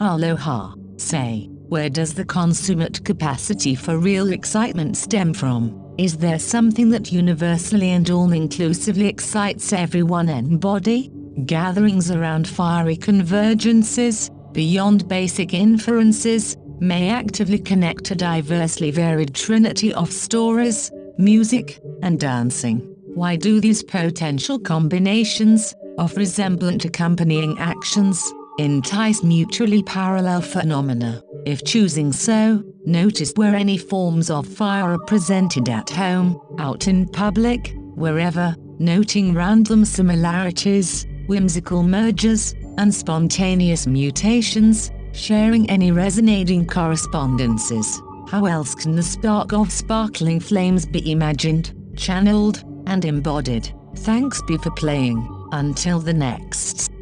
Aloha, say, where does the consummate capacity for real excitement stem from? Is there something that universally and all-inclusively excites everyone and body? Gatherings around fiery convergences, beyond basic inferences, may actively connect a diversely varied trinity of stories, music, and dancing. Why do these potential combinations, of resemblant accompanying actions, entice mutually parallel phenomena? If choosing so, notice where any forms of fire are presented at home, out in public, wherever, noting random similarities, whimsical mergers, and spontaneous mutations, sharing any resonating correspondences. How else can the spark of sparkling flames be imagined, channeled, and embodied? Thanks be for playing. Until the next.